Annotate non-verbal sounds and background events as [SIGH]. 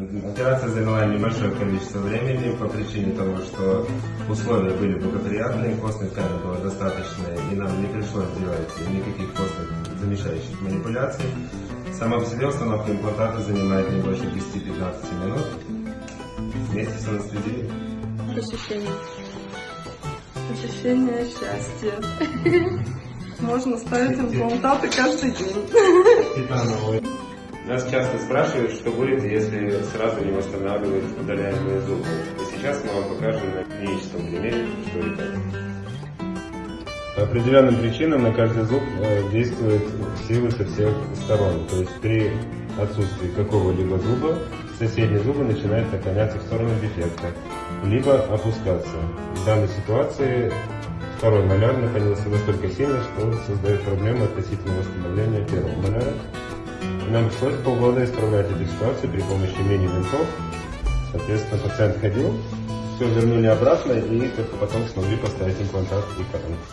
Операция заняла небольшое количество времени по причине того, что условия были благоприятные, костной ткани было достаточно, и нам не пришлось делать никаких костных замещающих манипуляций. Сама по себе установка имплантата занимает не больше 10-15 минут вместе с анестезией. Ощущение. Ощущение счастья. [LAUGHS] Можно ставить имплантаты каждый день. Нас часто спрашивают, что будет, если сразу не восстанавливать удаляемые зубы. И сейчас мы вам покажем на клиническом примере, что это. По определенным причинам на каждый зуб э, действуют силы со всех сторон. То есть при отсутствии какого-либо зуба соседний зуб начинает наклоняться в сторону дефекта, либо опускаться. В данной ситуации второй маляр наклонился настолько сильно, что создает проблемы относительно восстановления первого маляра. Нам пришлось полгода исправлять эту ситуацию при помощи мини-винтов. Соответственно, пациент ходил, все вернули обратно и только потом смогли поставить имплантат и коронку.